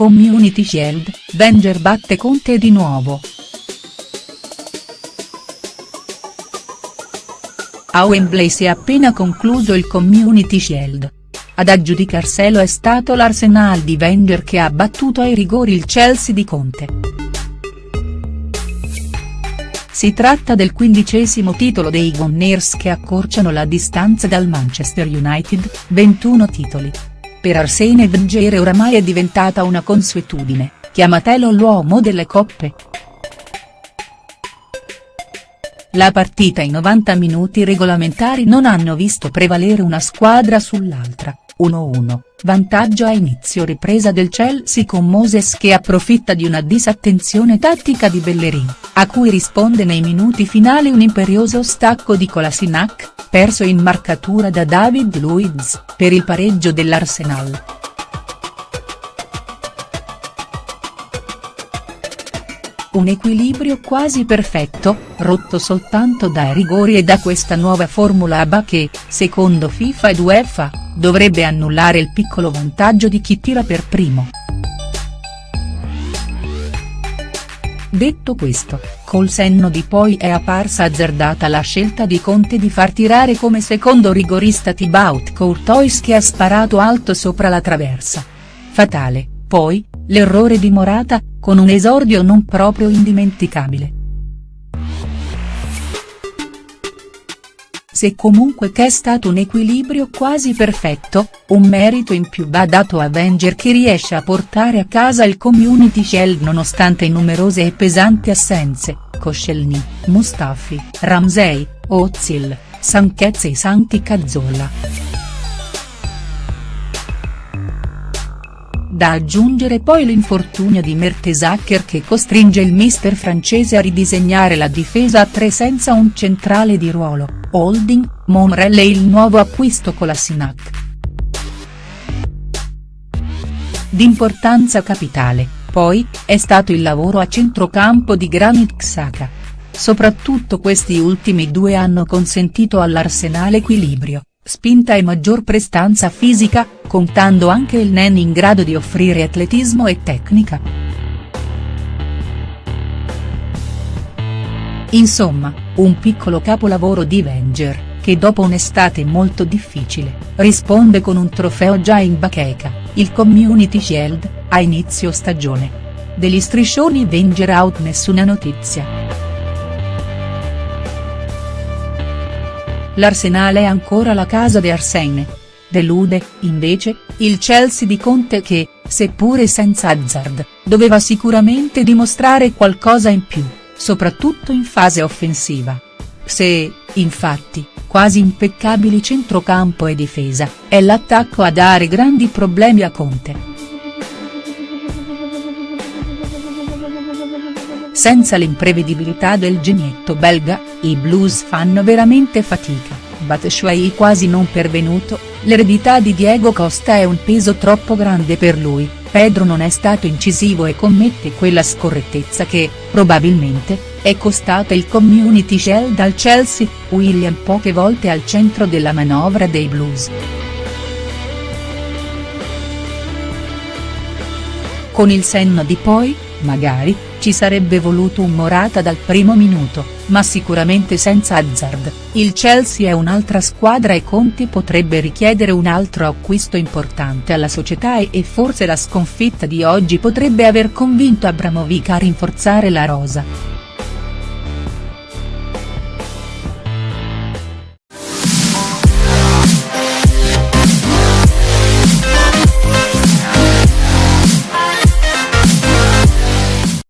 Community Shield, Wenger batte Conte di nuovo. A Wembley si è appena concluso il Community Shield. Ad aggiudicarselo è stato l'Arsenal di Wenger che ha battuto ai rigori il Chelsea di Conte. Si tratta del quindicesimo titolo dei Gunners che accorciano la distanza dal Manchester United, 21 titoli. Per Arsene Wenger oramai è diventata una consuetudine, chiamatelo l'uomo delle coppe. La partita in 90 minuti regolamentari non hanno visto prevalere una squadra sull'altra, 1-1, vantaggio a inizio ripresa del Chelsea con Moses che approfitta di una disattenzione tattica di Bellerin, a cui risponde nei minuti finali un imperioso stacco di Kolasinac, perso in marcatura da David Luiz, per il pareggio dell'Arsenal. Un equilibrio quasi perfetto, rotto soltanto dai rigori e da questa nuova formula ABA che, secondo FIFA ed UEFA, dovrebbe annullare il piccolo vantaggio di chi tira per primo. Detto questo, col senno di poi è apparsa azzardata la scelta di Conte di far tirare come secondo rigorista Thibaut Courtois che ha sparato alto sopra la traversa. Fatale, poi, l'errore di Morata, con un esordio non proprio indimenticabile. Se comunque che è stato un equilibrio quasi perfetto, un merito in più va dato a Wenger che riesce a portare a casa il Community Shield nonostante numerose e pesanti assenze, Koscielny, Mustafi, Ramsey, Ozil, Sanchez e Santi Cazzola. Da aggiungere poi l'infortunio di Mertesacker che costringe il mister francese a ridisegnare la difesa a tre senza un centrale di ruolo. Holding, Monreal e il nuovo acquisto Kolasinac. D'importanza capitale, poi, è stato il lavoro a centrocampo di Granit Xhaka. Soprattutto questi ultimi due hanno consentito all'Arsenal equilibrio, spinta e maggior prestanza fisica, contando anche il Nen in grado di offrire atletismo e tecnica. Insomma, un piccolo capolavoro di Wenger, che dopo un'estate molto difficile, risponde con un trofeo già in bacheca, il Community Shield, a inizio stagione. Degli striscioni Wenger out nessuna notizia. L'Arsenal è ancora la casa di Arsene. Delude, invece, il Chelsea di Conte che, seppure senza Hazard, doveva sicuramente dimostrare qualcosa in più soprattutto in fase offensiva. Se, infatti, quasi impeccabili centrocampo e difesa, è l'attacco a dare grandi problemi a Conte. Senza l'imprevedibilità del genietto belga, i blues fanno veramente fatica, Batshuayi quasi non pervenuto, l'eredità di Diego Costa è un peso troppo grande per lui, Pedro non è stato incisivo e commette quella scorrettezza che, probabilmente, è costata il Community Shield al Chelsea, William poche volte al centro della manovra dei blues. Con il senno di poi, magari, ci sarebbe voluto un Morata dal primo minuto, ma sicuramente senza Hazard, il Chelsea è un'altra squadra e Conti potrebbe richiedere un altro acquisto importante alla società e, e forse la sconfitta di oggi potrebbe aver convinto Abramovic a rinforzare la rosa.